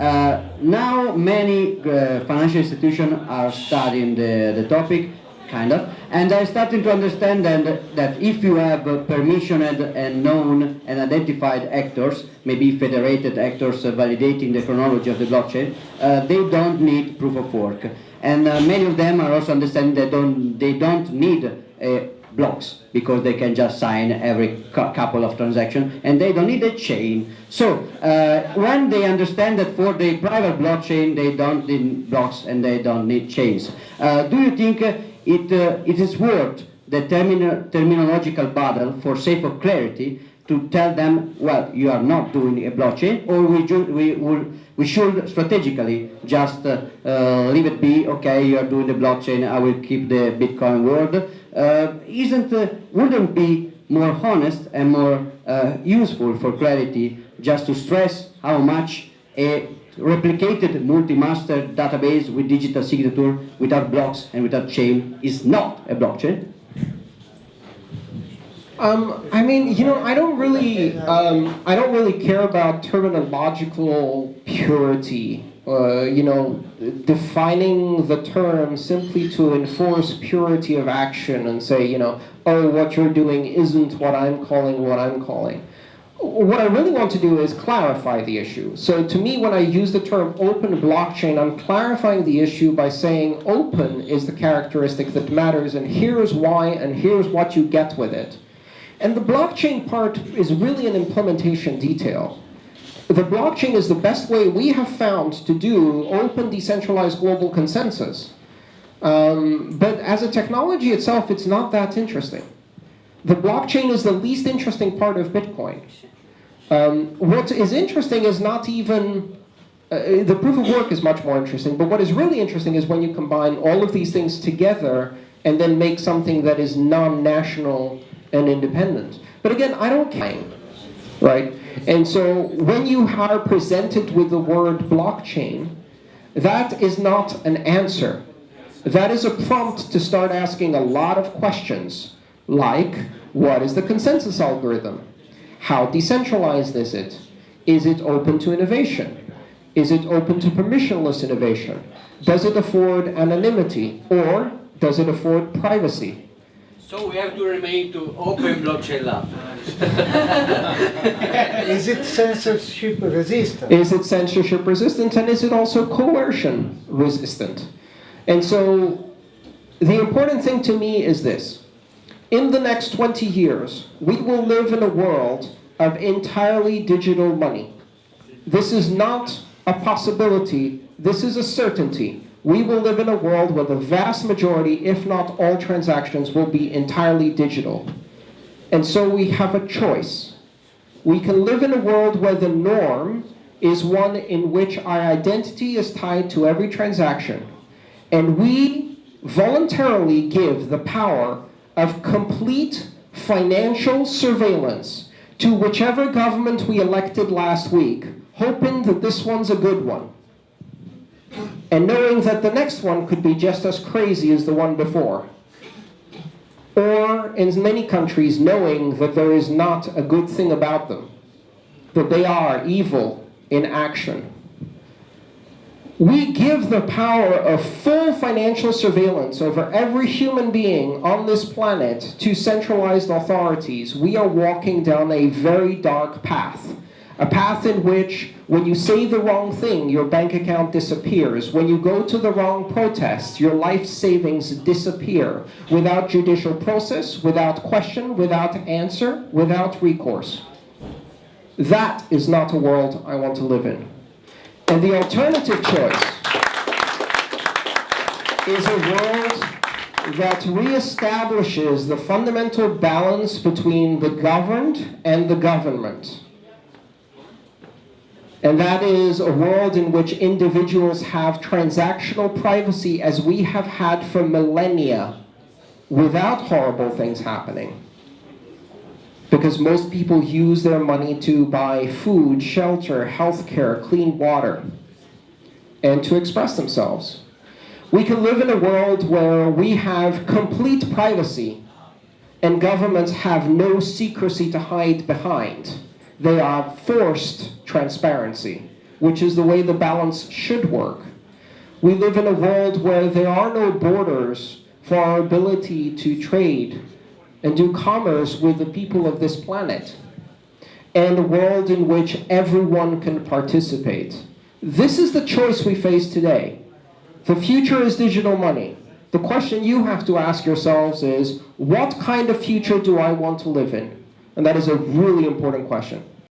Uh, now many uh, financial institutions are studying the, the topic, kind of, and they're starting to understand that, that if you have permissioned and known and identified actors, maybe federated actors validating the chronology of the blockchain, uh, they don't need proof of work. And uh, many of them are also understanding that don't, they don't need uh, blocks because they can just sign every couple of transactions and they don't need a chain. So uh, when they understand that for the private blockchain they don't need blocks and they don't need chains, uh, do you think uh, it, uh, it is worth the termino terminological battle for sake of clarity to tell them, well, you are not doing a blockchain, or we, we, will, we should strategically just uh, uh, leave it be, okay, you are doing the blockchain, I will keep the Bitcoin world. Uh, isn't, uh, wouldn't be more honest and more uh, useful for clarity just to stress how much a replicated multi-master database with digital signature without blocks and without chain is not a blockchain? Um, I mean, you know, I don't really, um, I don't really care about terminological purity. Uh, you know, defining the term simply to enforce purity of action and say, you know, oh, what you're doing isn't what I'm calling what I'm calling. What I really want to do is clarify the issue. So to me, when I use the term open blockchain, I'm clarifying the issue by saying open is the characteristic that matters, and here's why, and here's what you get with it. And the blockchain part is really an implementation detail. The blockchain is the best way we have found to do open decentralized global consensus. Um, but as a technology itself, it's not that interesting. The blockchain is the least interesting part of Bitcoin. Um, what is interesting is not even, uh, the proof of work is much more interesting, but what is really interesting is when you combine all of these things together and then make something that is non-national and independent. But again, I don't care, right? And so when you are presented with the word blockchain, that is not an answer. That is a prompt to start asking a lot of questions, like, what is the consensus algorithm? How decentralized is it? Is it open to innovation? Is it open to permissionless innovation? Does it afford anonymity? Or does it afford privacy? So we have to remain to open blockchain lab. is it censorship resistant? Is it censorship resistant and is it also coercion resistant? And so the important thing to me is this. In the next 20 years, we will live in a world of entirely digital money. This is not a possibility, this is a certainty we will live in a world where the vast majority, if not all transactions, will be entirely digital. And so we have a choice. We can live in a world where the norm is one in which our identity is tied to every transaction. And we voluntarily give the power of complete financial surveillance to whichever government we elected last week, hoping that this one's a good one and knowing that the next one could be just as crazy as the one before. Or, in many countries, knowing that there is not a good thing about them, that they are evil in action. We give the power of full financial surveillance over every human being on this planet to centralized authorities. We are walking down a very dark path a path in which, when you say the wrong thing, your bank account disappears. When you go to the wrong protest, your life savings disappear without judicial process, without question, without answer, without recourse. That is not a world I want to live in. And the alternative choice is a world that reestablishes the fundamental balance between the governed and the government. And that is a world in which individuals have transactional privacy as we have had for millennia without horrible things happening. Because most people use their money to buy food, shelter, healthcare, clean water, and to express themselves. We can live in a world where we have complete privacy and governments have no secrecy to hide behind. They are forced transparency. which is the way the balance should work. We live in a world where there are no borders for our ability to trade and do commerce with the people of this planet, and a world in which everyone can participate. This is the choice we face today. The future is digital money. The question you have to ask yourselves is, what kind of future do I want to live in? And that is a really important question.